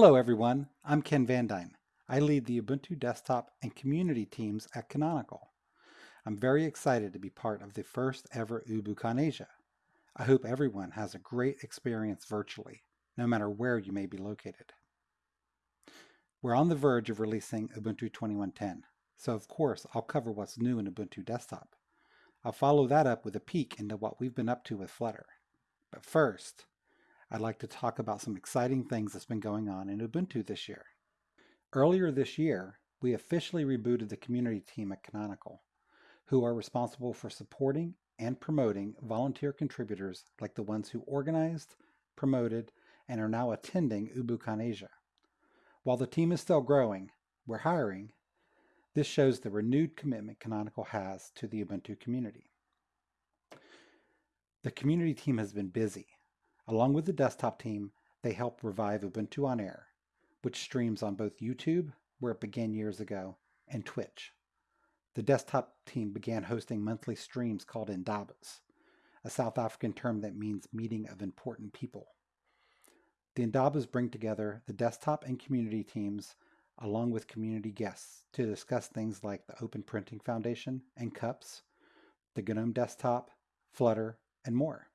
Hello everyone, I'm Ken VanDine. I lead the Ubuntu desktop and community teams at Canonical. I'm very excited to be part of the first ever UbuCon Asia. I hope everyone has a great experience virtually, no matter where you may be located. We're on the verge of releasing Ubuntu 2110, so of course I'll cover what's new in Ubuntu Desktop. I'll follow that up with a peek into what we've been up to with Flutter. But first, I'd like to talk about some exciting things that's been going on in Ubuntu this year. Earlier this year, we officially rebooted the community team at Canonical, who are responsible for supporting and promoting volunteer contributors like the ones who organized, promoted, and are now attending UbuCon Asia. While the team is still growing, we're hiring, this shows the renewed commitment Canonical has to the Ubuntu community. The community team has been busy. Along with the desktop team, they help revive Ubuntu on Air, which streams on both YouTube, where it began years ago, and Twitch. The desktop team began hosting monthly streams called Indabas, a South African term that means meeting of important people. The Indabas bring together the desktop and community teams along with community guests to discuss things like the Open Printing Foundation and CUPS, the GNOME Desktop, Flutter, and more.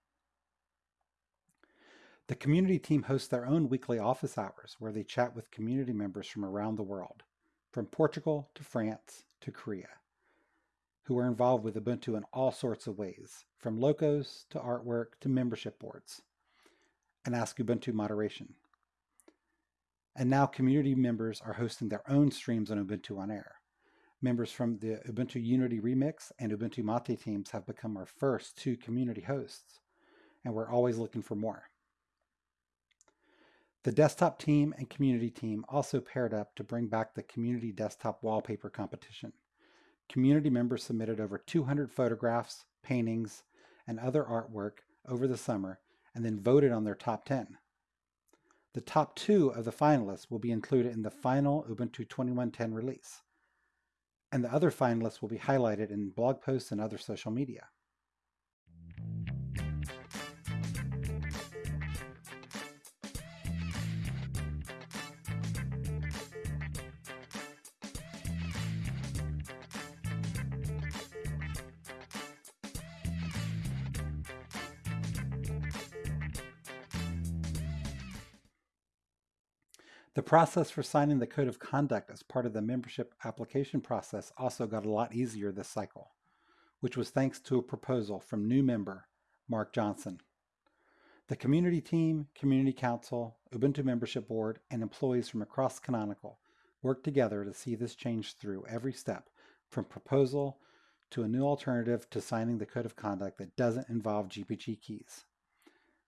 The community team hosts their own weekly office hours where they chat with community members from around the world, from Portugal to France to Korea, who are involved with Ubuntu in all sorts of ways, from locos to artwork to membership boards and Ask Ubuntu moderation. And now community members are hosting their own streams on Ubuntu on Air. Members from the Ubuntu Unity Remix and Ubuntu Mate teams have become our first two community hosts, and we're always looking for more. The desktop team and community team also paired up to bring back the community desktop wallpaper competition. Community members submitted over 200 photographs, paintings, and other artwork over the summer and then voted on their top 10. The top two of the finalists will be included in the final Ubuntu 2110 release, and the other finalists will be highlighted in blog posts and other social media. The process for signing the code of conduct as part of the membership application process also got a lot easier this cycle, which was thanks to a proposal from new member Mark Johnson. The community team, community council, Ubuntu membership board, and employees from across Canonical worked together to see this change through every step, from proposal to a new alternative to signing the code of conduct that doesn't involve GPG keys.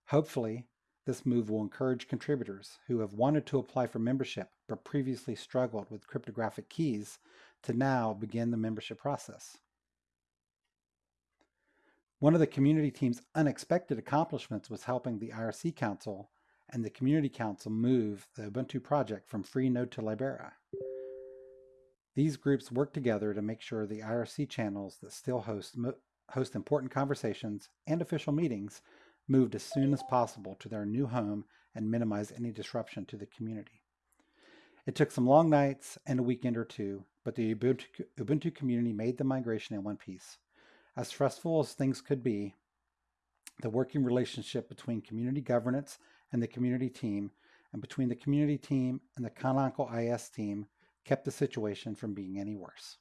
Hopefully, this move will encourage contributors who have wanted to apply for membership but previously struggled with cryptographic keys to now begin the membership process. One of the community team's unexpected accomplishments was helping the IRC Council and the Community Council move the Ubuntu project from Freenode to Libera. These groups work together to make sure the IRC channels that still host, host important conversations and official meetings moved as soon as possible to their new home and minimize any disruption to the community. It took some long nights and a weekend or two, but the Ubuntu, Ubuntu community made the migration in one piece. As stressful as things could be, the working relationship between community governance and the community team, and between the community team and the Canonical IS team, kept the situation from being any worse.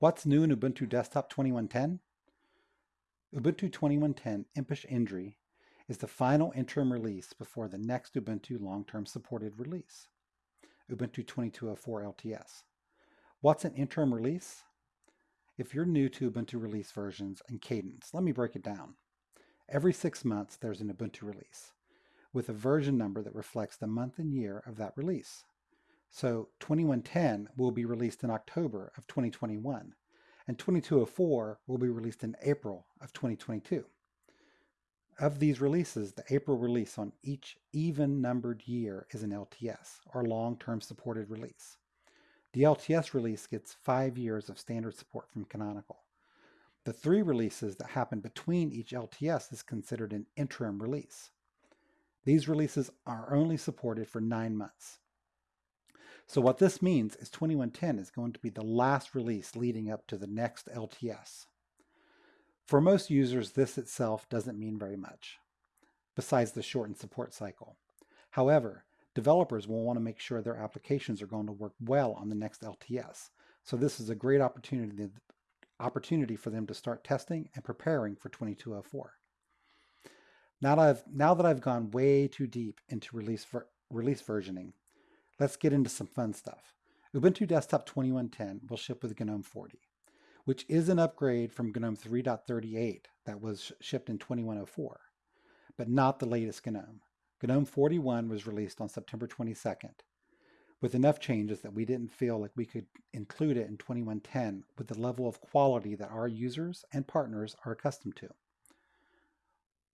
What's new in Ubuntu Desktop 2110? Ubuntu 2110 Impish Indri is the final interim release before the next Ubuntu long-term supported release, Ubuntu 2204 LTS. What's an interim release? If you're new to Ubuntu release versions and cadence, let me break it down. Every six months, there's an Ubuntu release with a version number that reflects the month and year of that release. So 2110 will be released in October of 2021, and 2204 will be released in April of 2022. Of these releases, the April release on each even numbered year is an LTS, or long-term supported release. The LTS release gets five years of standard support from Canonical. The three releases that happen between each LTS is considered an interim release. These releases are only supported for nine months. So what this means is 2110 is going to be the last release leading up to the next LTS. For most users, this itself doesn't mean very much, besides the shortened support cycle. However, developers will want to make sure their applications are going to work well on the next LTS. So this is a great opportunity, opportunity for them to start testing and preparing for 2204. Now that I've, now that I've gone way too deep into release, ver, release versioning, let's get into some fun stuff. Ubuntu Desktop 2110 will ship with GNOME 40, which is an upgrade from GNOME 3.38 that was shipped in 2104, but not the latest GNOME. GNOME 41 was released on September 22nd, with enough changes that we didn't feel like we could include it in 2110 with the level of quality that our users and partners are accustomed to.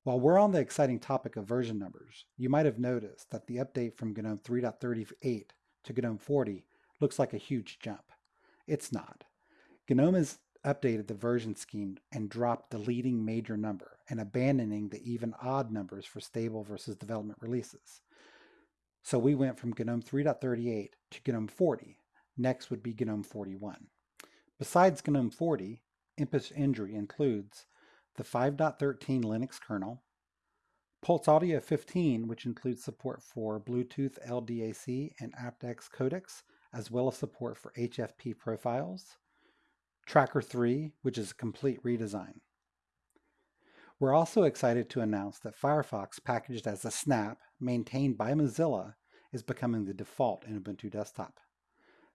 While we're on the exciting topic of version numbers, you might have noticed that the update from GNOME 3.38 to GNOME 40 looks like a huge jump. It's not. GNOME has updated the version scheme and dropped the leading major number and abandoning the even odd numbers for stable versus development releases. So we went from GNOME 3.38 to GNOME 40. Next would be GNOME 41. Besides GNOME 40, Impish Indri includes the 5.13 Linux kernel, Pulse Audio 15, which includes support for Bluetooth LDAC and aptX codecs, as well as support for HFP profiles, Tracker 3, which is a complete redesign. We're also excited to announce that Firefox packaged as a snap, maintained by Mozilla, is becoming the default in Ubuntu Desktop.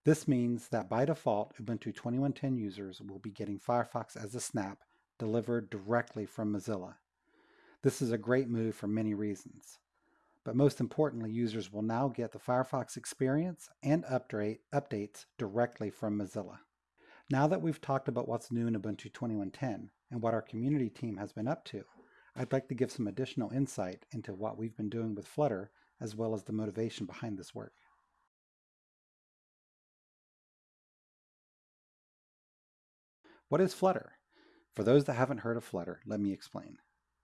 This means that by default, Ubuntu 2110 users will be getting Firefox as a snap delivered directly from Mozilla. This is a great move for many reasons. But most importantly, users will now get the Firefox experience and update, updates directly from Mozilla. Now that we've talked about what's new in Ubuntu 2110 and what our community team has been up to, I'd like to give some additional insight into what we've been doing with Flutter as well as the motivation behind this work. What is Flutter? For those that haven't heard of Flutter, let me explain.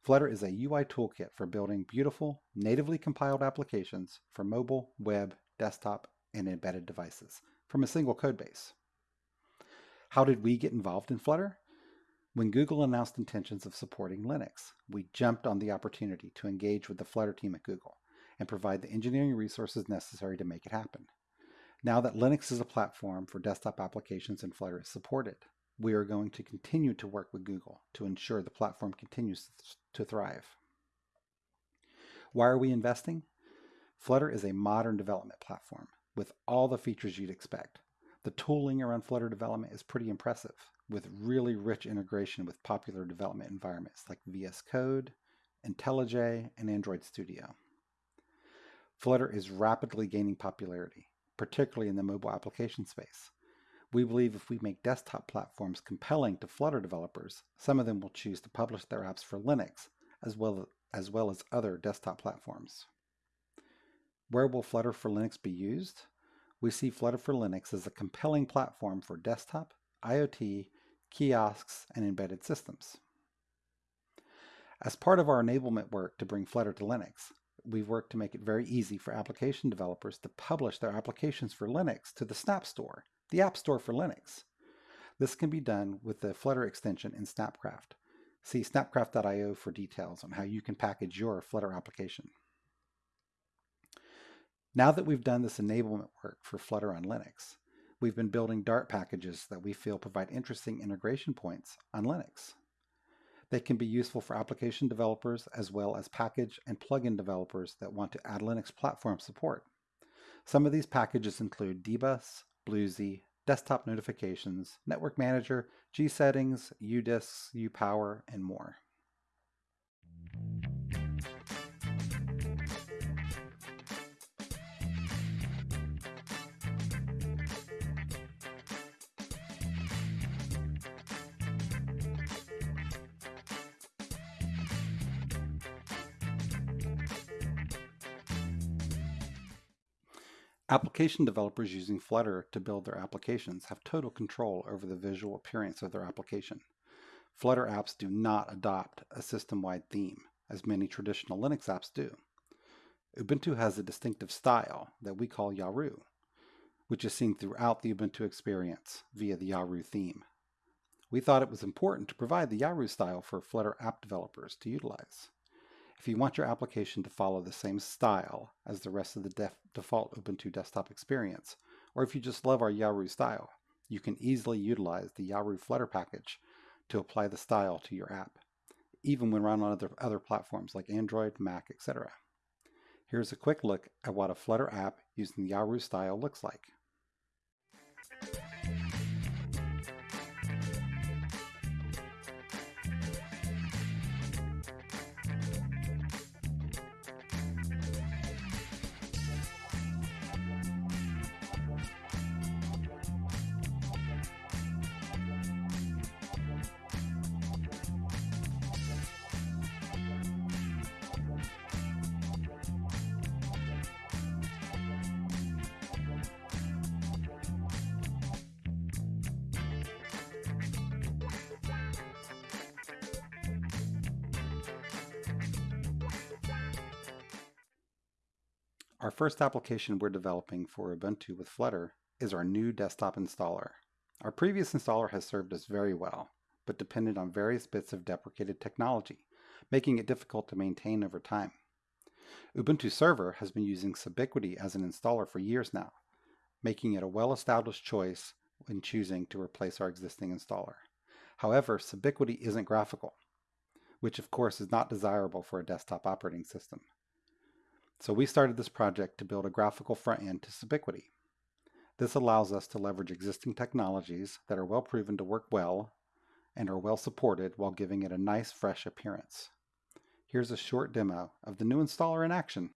Flutter is a UI toolkit for building beautiful, natively compiled applications for mobile, web, desktop, and embedded devices from a single codebase. How did we get involved in Flutter? When Google announced intentions of supporting Linux, we jumped on the opportunity to engage with the Flutter team at Google and provide the engineering resources necessary to make it happen. Now that Linux is a platform for desktop applications and Flutter is supported, we are going to continue to work with Google to ensure the platform continues to thrive. Why are we investing? Flutter is a modern development platform with all the features you'd expect. The tooling around Flutter development is pretty impressive, with really rich integration with popular development environments like VS Code, IntelliJ, and Android Studio. Flutter is rapidly gaining popularity, particularly in the mobile application space. We believe if we make desktop platforms compelling to Flutter developers, some of them will choose to publish their apps for Linux, as well as, well as other desktop platforms. Where will Flutter for Linux be used? We see Flutter for Linux as a compelling platform for desktop, IoT, kiosks, and embedded systems. As part of our enablement work to bring Flutter to Linux, we've worked to make it very easy for application developers to publish their applications for Linux to the Snap Store the App Store for Linux. This can be done with the Flutter extension in Snapcraft. See snapcraft.io for details on how you can package your Flutter application. Now that we've done this enablement work for Flutter on Linux, we've been building Dart packages that we feel provide interesting integration points on Linux. They can be useful for application developers as well as package and plugin developers that want to add Linux platform support. Some of these packages include dbus, BlueZ, desktop notifications, network manager, GSettings, UDisks, UPower, and more. Application developers using Flutter to build their applications have total control over the visual appearance of their application. Flutter apps do not adopt a system-wide theme, as many traditional Linux apps do. Ubuntu has a distinctive style that we call Yaru, which is seen throughout the Ubuntu experience via the Yaru theme. We thought it was important to provide the Yaru style for Flutter app developers to utilize. If you want your application to follow the same style as the rest of the default Ubuntu desktop experience, or if you just love our Yaru style, you can easily utilize the Yaru Flutter package to apply the style to your app, even when run on other, other platforms like Android, Mac, etc. Here's a quick look at what a Flutter app using the Yaru style looks like. Our first application we're developing for Ubuntu with Flutter is our new desktop installer. Our previous installer has served us very well, but depended on various bits of deprecated technology, making it difficult to maintain over time. Ubuntu Server has been using Subiquity as an installer for years now, making it a well-established choice when choosing to replace our existing installer. However, Subiquity isn't graphical, which of course is not desirable for a desktop operating system. So we started this project to build a graphical front end to Subiquity. This allows us to leverage existing technologies that are well proven to work well and are well supported while giving it a nice fresh appearance. Here's a short demo of the new installer in action.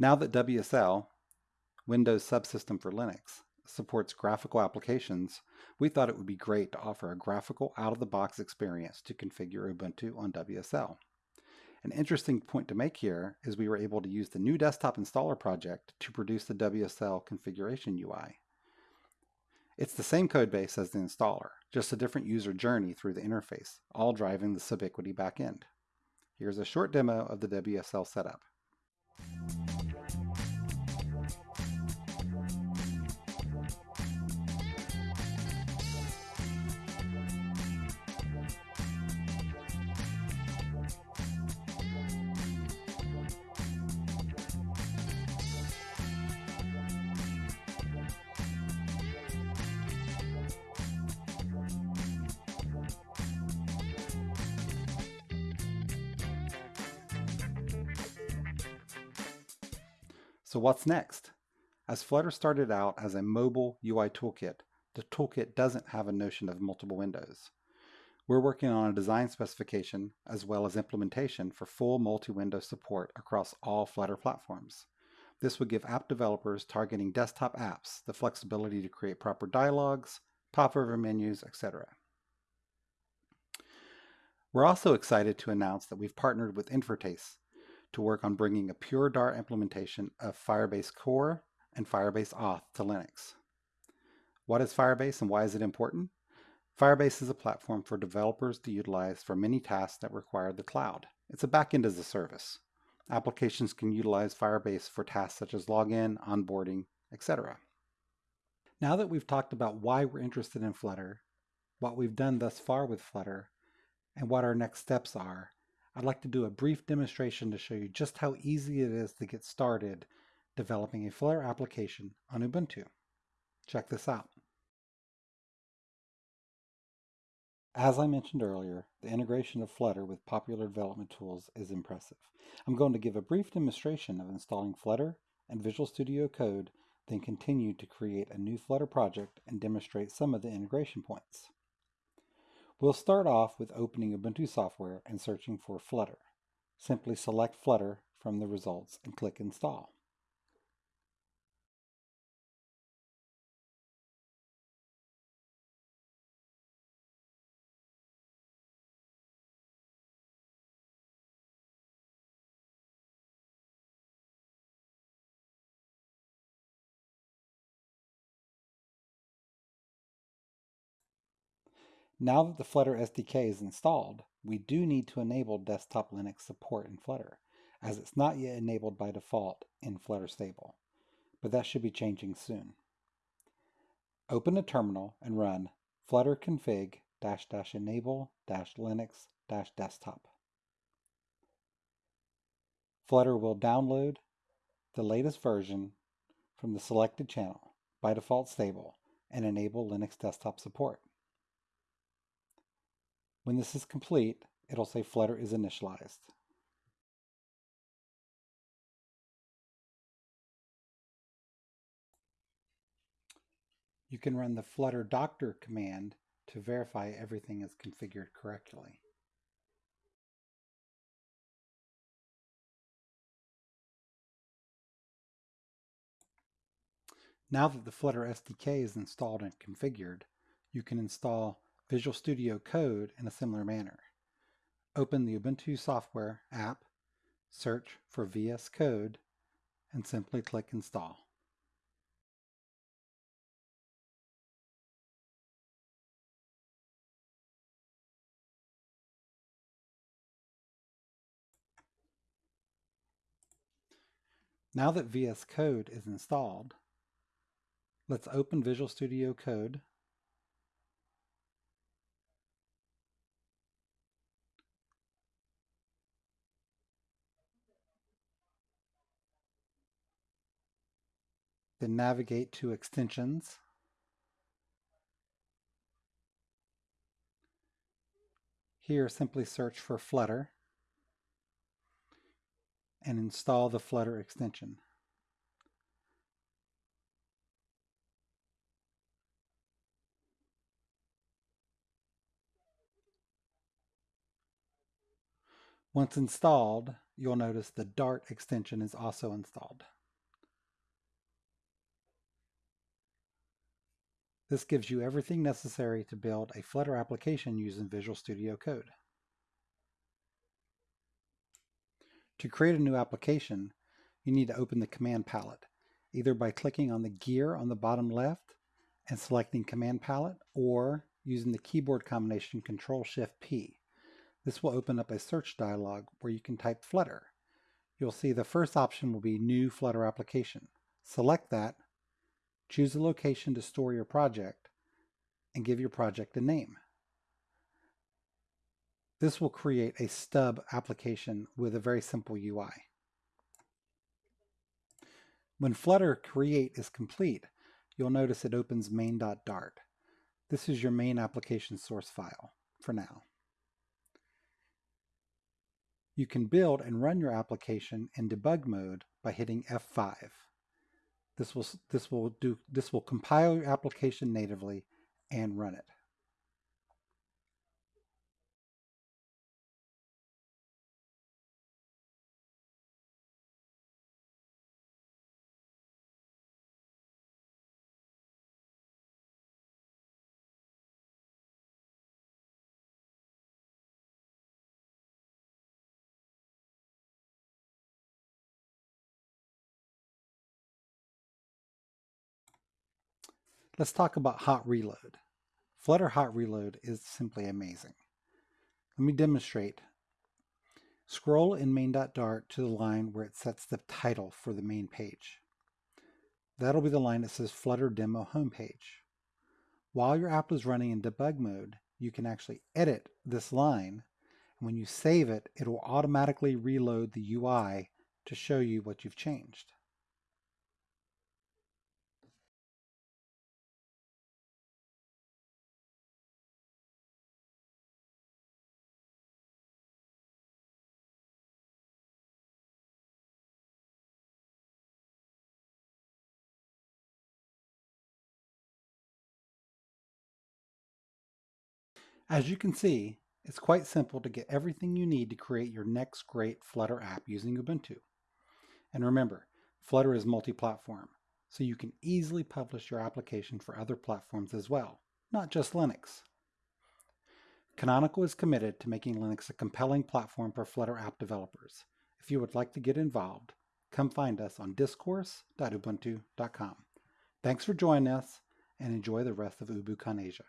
Now that WSL, Windows Subsystem for Linux, supports graphical applications, we thought it would be great to offer a graphical out-of-the-box experience to configure Ubuntu on WSL. An interesting point to make here is we were able to use the new desktop installer project to produce the WSL configuration UI. It's the same codebase as the installer, just a different user journey through the interface, all driving the Subiquity backend. Here's a short demo of the WSL setup. So what's next? As Flutter started out as a mobile UI toolkit, the toolkit doesn't have a notion of multiple windows. We're working on a design specification as well as implementation for full multi-window support across all Flutter platforms. This would give app developers targeting desktop apps the flexibility to create proper dialogues, pop-over menus, etc. We're also excited to announce that we've partnered with Invertase to work on bringing a pure Dart implementation of Firebase Core and Firebase Auth to Linux. What is Firebase and why is it important? Firebase is a platform for developers to utilize for many tasks that require the cloud. It's a backend as a service. Applications can utilize Firebase for tasks such as login, onboarding, etc. Now that we've talked about why we're interested in Flutter, what we've done thus far with Flutter, and what our next steps are, I'd like to do a brief demonstration to show you just how easy it is to get started developing a Flutter application on Ubuntu. Check this out. As I mentioned earlier, the integration of Flutter with popular development tools is impressive. I'm going to give a brief demonstration of installing Flutter and Visual Studio Code, then continue to create a new Flutter project and demonstrate some of the integration points. We'll start off with opening Ubuntu software and searching for Flutter. Simply select Flutter from the results and click Install. Now that the Flutter SDK is installed, we do need to enable desktop Linux support in Flutter, as it's not yet enabled by default in Flutter Stable, but that should be changing soon. Open a terminal and run flutter config dash dash enable dash linux dash desktop. Flutter will download the latest version from the selected channel, by default stable, and enable Linux desktop support. When this is complete, it'll say Flutter is initialized. You can run the Flutter doctor command to verify everything is configured correctly. Now that the Flutter SDK is installed and configured, you can install Visual Studio Code in a similar manner. Open the Ubuntu Software app, search for VS Code, and simply click Install. Now that VS Code is installed, let's open Visual Studio Code Then navigate to extensions. Here simply search for Flutter and install the Flutter extension. Once installed, you'll notice the Dart extension is also installed. This gives you everything necessary to build a Flutter application using Visual Studio Code. To create a new application, you need to open the command palette, either by clicking on the gear on the bottom left and selecting command palette, or using the keyboard combination Control-Shift-P. This will open up a search dialog where you can type Flutter. You'll see the first option will be New Flutter Application. Select that Choose a location to store your project and give your project a name. This will create a stub application with a very simple UI. When Flutter create is complete, you'll notice it opens main.dart. This is your main application source file for now. You can build and run your application in debug mode by hitting F5. This will this will do this will compile your application natively and run it. Let's talk about hot reload. Flutter hot reload is simply amazing. Let me demonstrate. Scroll in main.dart to the line where it sets the title for the main page. That'll be the line that says Flutter Demo Homepage. While your app is running in debug mode, you can actually edit this line. And when you save it, it will automatically reload the UI to show you what you've changed. As you can see, it's quite simple to get everything you need to create your next great Flutter app using Ubuntu. And remember, Flutter is multi-platform, so you can easily publish your application for other platforms as well, not just Linux. Canonical is committed to making Linux a compelling platform for Flutter app developers. If you would like to get involved, come find us on discourse.ubuntu.com. Thanks for joining us and enjoy the rest of Ubucon Asia.